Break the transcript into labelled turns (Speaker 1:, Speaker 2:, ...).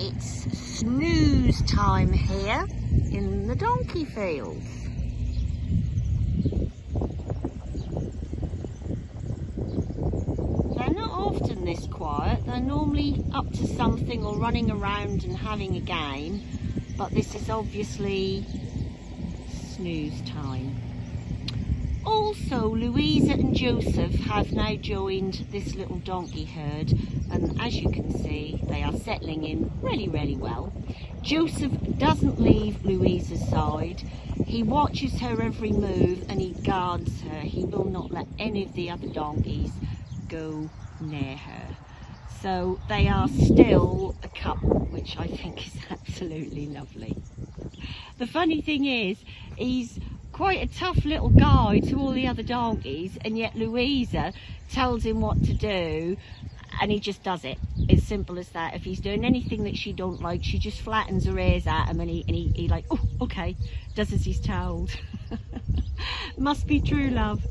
Speaker 1: It's snooze time here in the donkey fields. They're not often this quiet. They're normally up to something or running around and having a game. But this is obviously snooze time. Also, Louisa and Joseph have now joined this little donkey herd and as you can see, they are settling in really, really well. Joseph doesn't leave Louisa's side. He watches her every move and he guards her. He will not let any of the other donkeys go near her. So they are still a couple, which I think is absolutely lovely. The funny thing is, he's quite a tough little guy to all the other donkeys and yet Louisa tells him what to do and he just does it. As simple as that. If he's doing anything that she don't like she just flattens her ears at him and he, and he, he like oh okay. Does as he's told. Must be true love